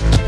you